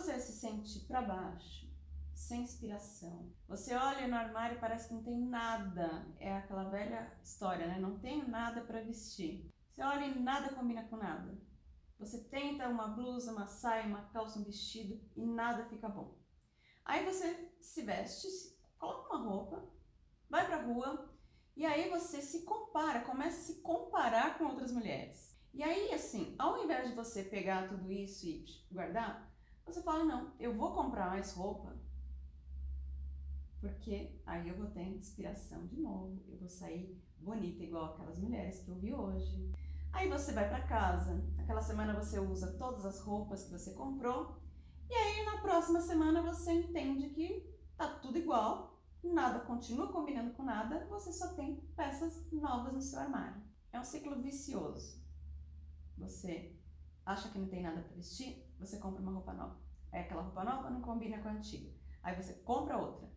você se sente para baixo, sem inspiração, você olha no armário e parece que não tem nada, é aquela velha história, né? Não tenho nada para vestir. Você olha e nada combina com nada. Você tenta uma blusa, uma saia, uma calça, um vestido e nada fica bom. Aí você se veste, coloca uma roupa, vai pra rua e aí você se compara, começa a se comparar com outras mulheres. E aí, assim, ao invés de você pegar tudo isso e guardar, você fala, não, eu vou comprar mais roupa, porque aí eu vou ter inspiração de novo, eu vou sair bonita igual aquelas mulheres que eu vi hoje. Aí você vai para casa, aquela semana você usa todas as roupas que você comprou, e aí na próxima semana você entende que tá tudo igual, nada continua combinando com nada, você só tem peças novas no seu armário. É um ciclo vicioso. Você acha que não tem nada para vestir, você compra uma roupa nova. Aí aquela roupa nova não combina com a antiga. Aí você compra outra.